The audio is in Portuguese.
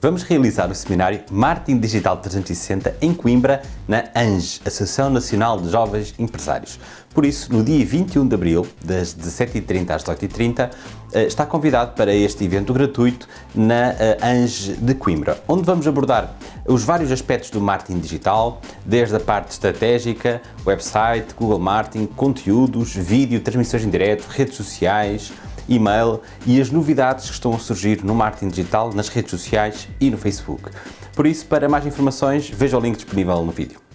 Vamos realizar o seminário Marketing Digital 360 em Coimbra, na ANGE, Associação Nacional de Jovens Empresários. Por isso, no dia 21 de Abril, das 17h30 às 18h30, eh, está convidado para este evento gratuito na eh, ANGE de Coimbra, onde vamos abordar os vários aspectos do marketing digital, desde a parte estratégica, website, Google Marketing, conteúdos, vídeo, transmissões em direto, redes sociais, e-mail e as novidades que estão a surgir no marketing digital, nas redes sociais e no Facebook. Por isso, para mais informações, veja o link disponível no vídeo.